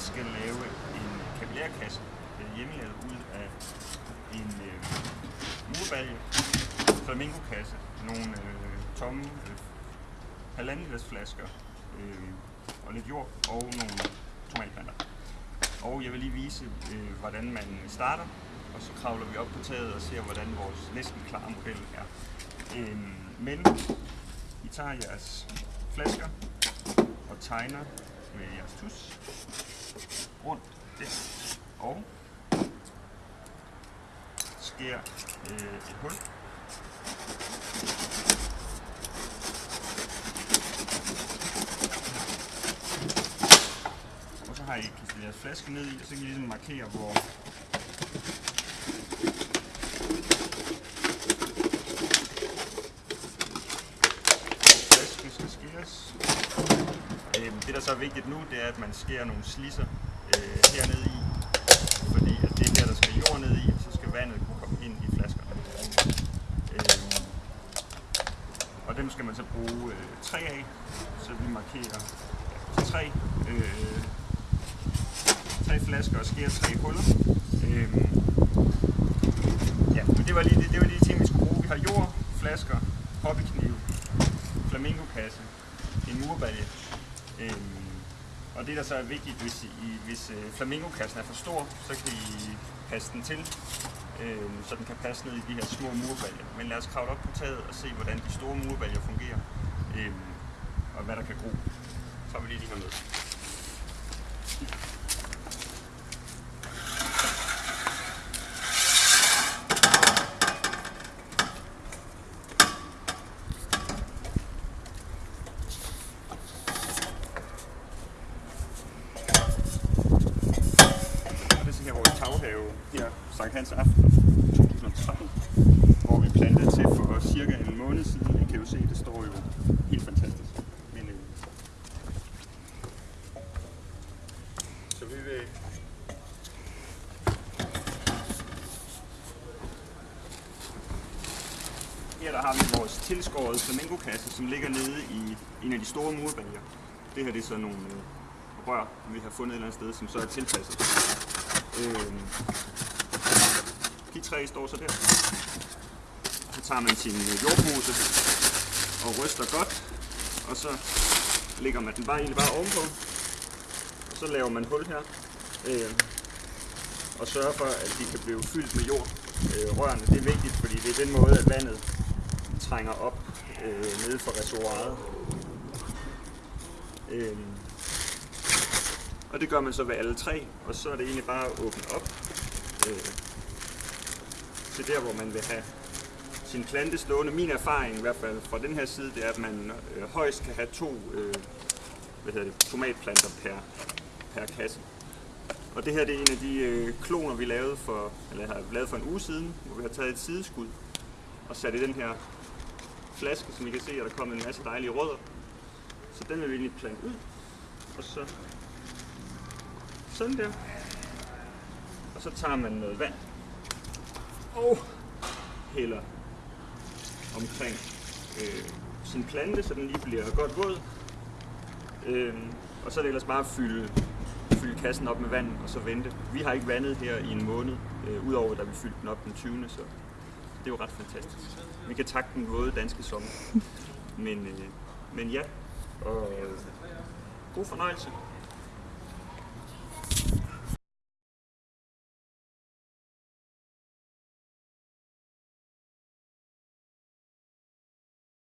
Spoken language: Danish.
skal lave en kapillærkasse øh, hjemmelavet ud af en øh, murbalje, flamingokasse, nogle øh, tomme øh, halvanden liters flasker øh, og lidt jord og nogle tomatplanter. Og jeg vil lige vise, øh, hvordan man starter, og så kravler vi op på taget og ser, hvordan vores næsten klare model er. Øh, men I tager jeres flasker og tegner med jeres tus rundt der, og skærer øh, et hul. Og så har I kastet jeres flaske ned i, og så kan I ligesom markere, hvor flasken skal skæres. Øhm, Det, der så er vigtigt nu, det er, at man skærer nogle slisser øh, hernede i, fordi at det er her, der skal jord ned i, og så skal vandet kunne komme ind i flaskerne. Øh, og dem skal man så bruge øh, tre af, så vi markerer ja, tre, øh, tre flasker og skærer tre huller. Øh, ja, men det var lige det, det var lige de ting, vi skulle bruge. Vi har jord, flasker, hobbyknive, flamingokasse, en murbalje. Øhm, og det, der så er vigtigt, hvis, I, hvis øh, flamingokassen er for stor, så kan I passe den til, øh, så den kan passe ned i de her små murbaljer. Men lad os kravle op på taget og se, hvordan de store murbaljer fungerer, øh, og hvad der kan gro. Så tager vi lige de her med. Og det er så her vores taghave her Sankt Hans aften 2013, hvor vi plantede til for cirka en måned siden. I kan jo se, det står jo helt fantastisk. Men, øh, så vi vil Her der har vi vores tilskårede flamingokasse, som ligger nede i en af de store murbaljer. Det her det er så nogle øh, rør, vi har fundet et eller andet sted, som så er tilpasset. Øh, de tre står så der. Så tager man sin jordpose og ryster godt, og så lægger man den bare egentlig bare ovenpå. Og så laver man hul her. Øh, og sørger for, at de kan blive fyldt med jord. Øh, rørene, det er vigtigt, fordi det er den måde, at vandet trænger op øh, nede for reservoiret. Øh, og det gør man så ved alle tre, og så er det egentlig bare at åbne op øh, til der, hvor man vil have sin plante stående. Min erfaring i hvert fald fra den her side, det er, at man øh, højst kan have to øh, hvad hedder det, tomatplanter per, per kasse. Og det her det er en af de øh, kloner, vi lavede for, eller har lavet for en uge siden, hvor vi har taget et sideskud og sat i den her flaske, som I kan se, at der kommet en masse dejlige rødder. Så den vil vi egentlig plante ud, og så sådan der. Og så tager man noget vand og hælder omkring øh, sin plante, så den lige bliver godt våd. Øh, og så er det ellers bare at fylde, fylde kassen op med vand og så vente. Vi har ikke vandet her i en måned, øh, udover da vi fyldte den op den 20. Så det er jo ret fantastisk. Vi kan takke den våde danske sommer. Men, øh, men ja, og god fornøjelse.